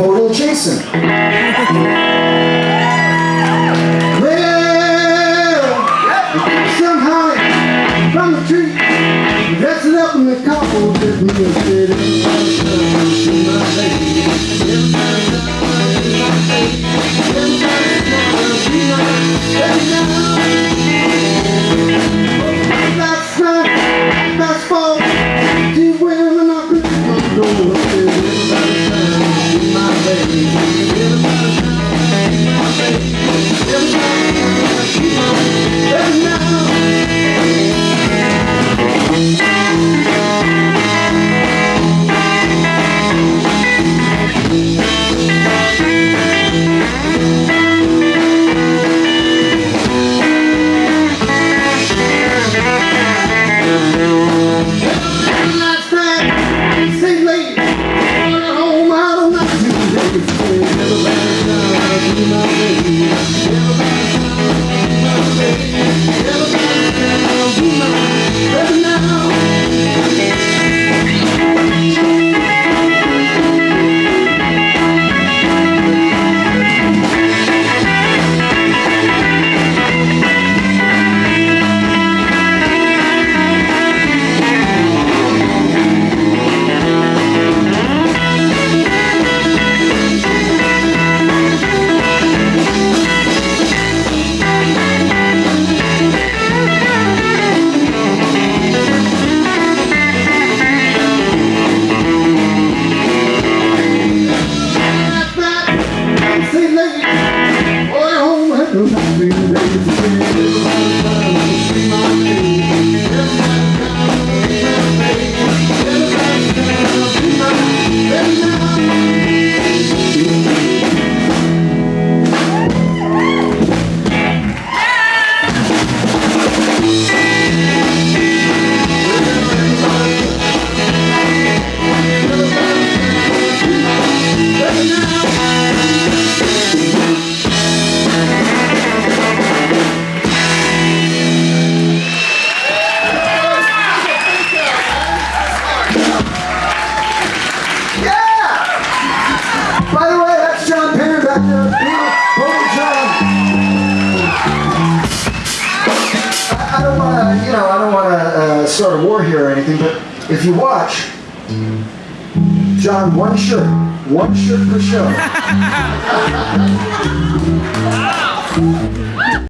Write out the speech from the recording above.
Total Jason. well, somehow from the tree, dressed up in the couple, just me and Thank you. I, I don't want to, you know, I don't want to uh, start a war here or anything, but if you watch, John, one shirt, one shirt per show.